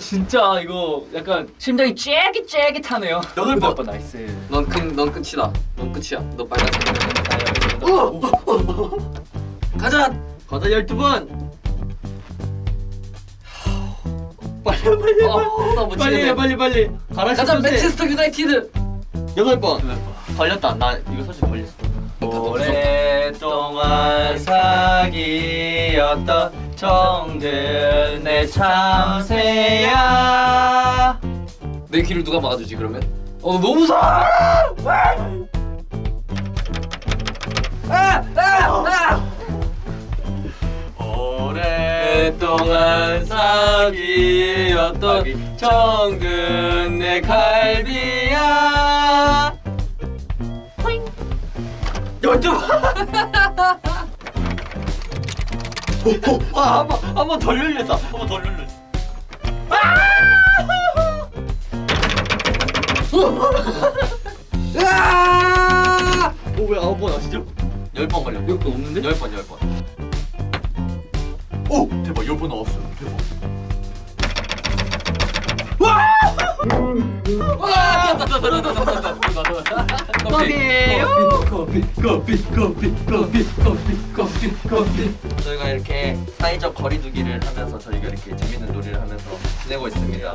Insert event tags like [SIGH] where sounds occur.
진짜 이거 약간 심장이 쫄깃쫄깃하네요. 여덟 번. 번 나이스. 넌, 끝, 넌 끝이다. 넌 끝이야. 너 빨간색. 가자. 가자 12번. 빨리 빨리 어, 빨리 해, 빨리 빨리. 가라 가자 맨체스터 유나이티드. 여덟 번. 걸렸다. 나 이거 사실 걸렸어. 오랫동안 사귀었던 정든 의 참새야. 내 귀를 누가 막아주지 그러면? 어 너무 무서워. 아! 아! 오랫동안 사귀었던 정든의 갈비야. 열두 번. [LAUGHS] 아, 한 번 한 번더 열렸어. 한 번더 열렸어. 아! 오 왜 아홉 번 하시죠? 열 번 걸려. 이것도 없는데? 열 번, 열 번. 오 대박 열 번 나왔어. 대박. 와! 커피예요. 커피, 커피, 커피, 커피, 커피, 커피, 커피. 저희가 이렇게 사이적 거리두기를 하면서 저희가 이렇게 재밌는 놀이를 하면서 지내고 있습니다.